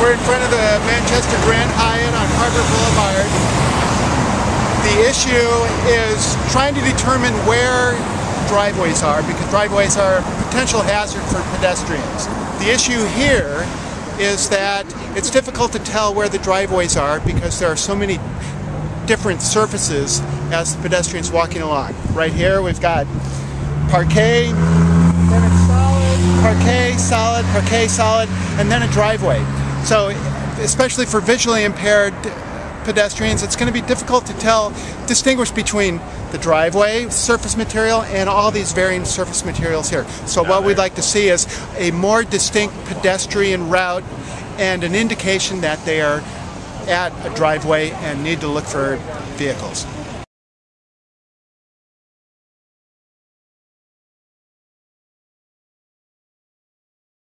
We're in front of the Manchester Grand Hyatt on Harbor Boulevard. The issue is trying to determine where driveways are because driveways are a potential hazard for pedestrians. The issue here is that it's difficult to tell where the driveways are because there are so many different surfaces as the pedestrians walking along. Right here we've got parquet, then it's solid, parquet, solid, parquet, solid, and then a driveway. So especially for visually impaired pedestrians, it's going to be difficult to tell, distinguish between the driveway surface material and all these varying surface materials here. So what we'd like to see is a more distinct pedestrian route and an indication that they are at a driveway and need to look for vehicles.